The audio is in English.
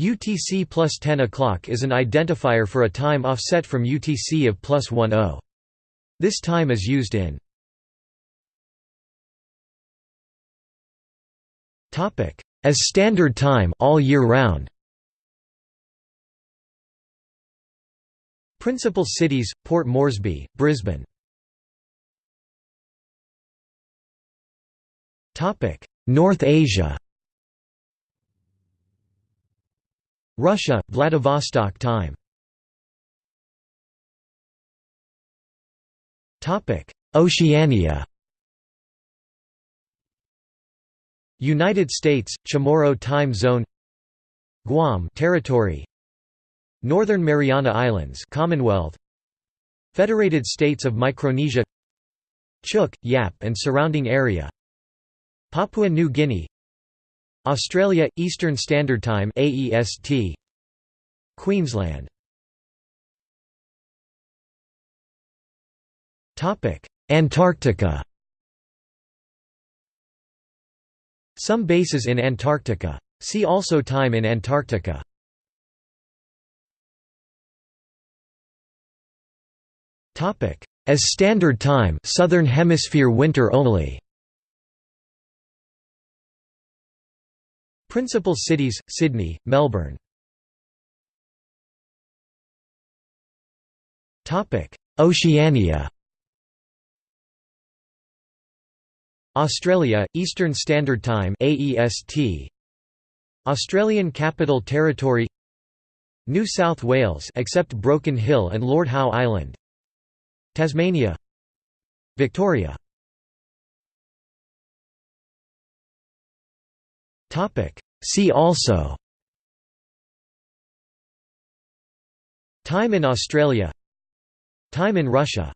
UTC plus 10 o'clock is an identifier for a time offset from UTC of plus 10. This time is used in as standard time all year round. Principal cities: Port Moresby, Brisbane. North Asia. Russia, Vladivostok time. Topic: Oceania. United States, Chamorro time zone. Guam territory. Northern Mariana Islands, Commonwealth. Federated States of Micronesia. Chuuk, Yap and surrounding area. Papua New Guinea Australia – Eastern Standard Time AEST Queensland. Topic Antarctica. Some bases in Antarctica. See also Time in Antarctica. Topic As Standard Time Southern Hemisphere winter only Principal cities, Sydney, Melbourne. Oceania. Australia, Eastern Standard Time AEST Australian Capital Territory. New South Wales except Broken Hill and Lord Howe Island. Tasmania. Victoria See also. Time in Australia. Time in Russia